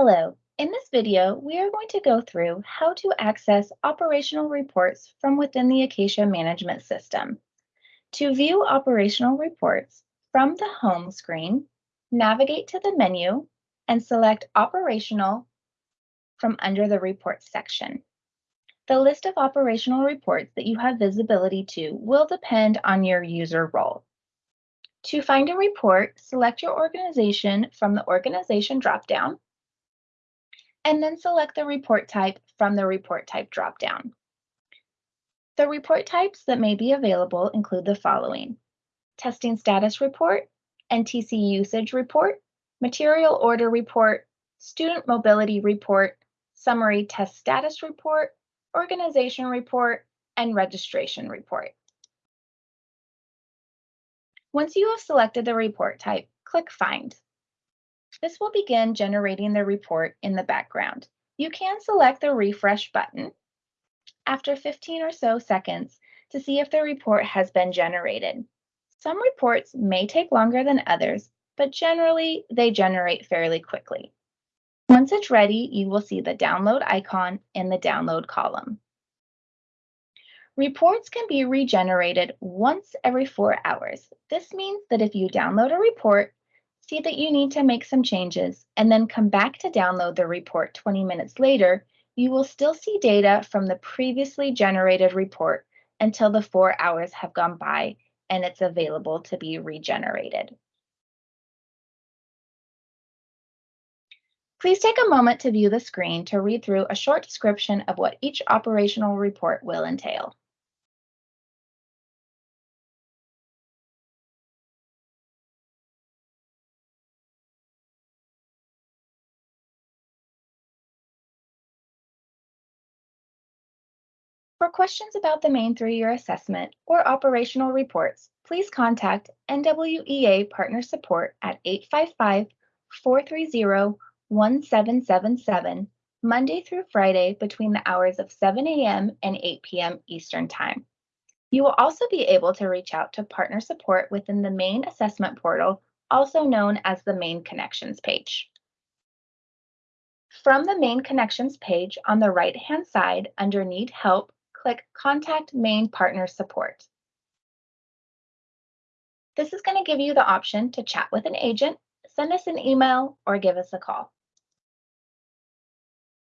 Hello, in this video, we are going to go through how to access operational reports from within the Acacia Management System. To view operational reports from the home screen, navigate to the menu and select Operational from under the Reports section. The list of operational reports that you have visibility to will depend on your user role. To find a report, select your organization from the Organization dropdown, and then select the report type from the Report Type dropdown. The report types that may be available include the following. Testing Status Report, NTC Usage Report, Material Order Report, Student Mobility Report, Summary Test Status Report, Organization Report, and Registration Report. Once you have selected the report type, click Find. This will begin generating the report in the background. You can select the refresh button after 15 or so seconds to see if the report has been generated. Some reports may take longer than others, but generally they generate fairly quickly. Once it's ready, you will see the download icon in the download column. Reports can be regenerated once every four hours. This means that if you download a report, see that you need to make some changes, and then come back to download the report 20 minutes later, you will still see data from the previously generated report until the four hours have gone by and it's available to be regenerated. Please take a moment to view the screen to read through a short description of what each operational report will entail. For questions about the Maine through-year assessment or operational reports, please contact NWEA Partner Support at 855-430-1777 Monday through Friday between the hours of 7 a.m. and 8 p.m. Eastern Time. You will also be able to reach out to partner support within the Maine assessment portal, also known as the Maine connections page. From the Maine connections page on the right-hand side under Need Help, click Contact Maine Partner Support. This is going to give you the option to chat with an agent, send us an email, or give us a call.